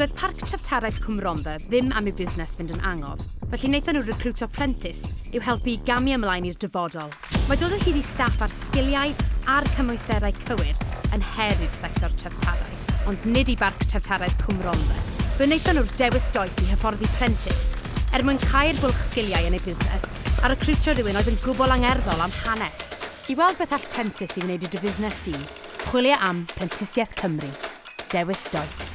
Doedd Parc Treftaraeth Cwmromba ddim am eu busnes fynd yn angof, felly wnaethon nhw recrwtio prentis i'w helpu i gamu ymlaen i'r dyfodol. Mae dod o hyd i staff ar sgiliau a'r cymwysterau cywir yn her i'r sector treftaraeth, ond nid i Barc Treftaraeth Cwmromba. Fe wnaethon nhw'r dewis doeth i hyfforddi prentis, er mwyn cael bwlch sgiliau yn eu busnes a recrwtio rhywun oedd yn gwbl angerddol am hanes. I weld beth all prentis i wneud i dy fusnes di, chwilio am Prentisiaeth Cymru. Dewis doeth.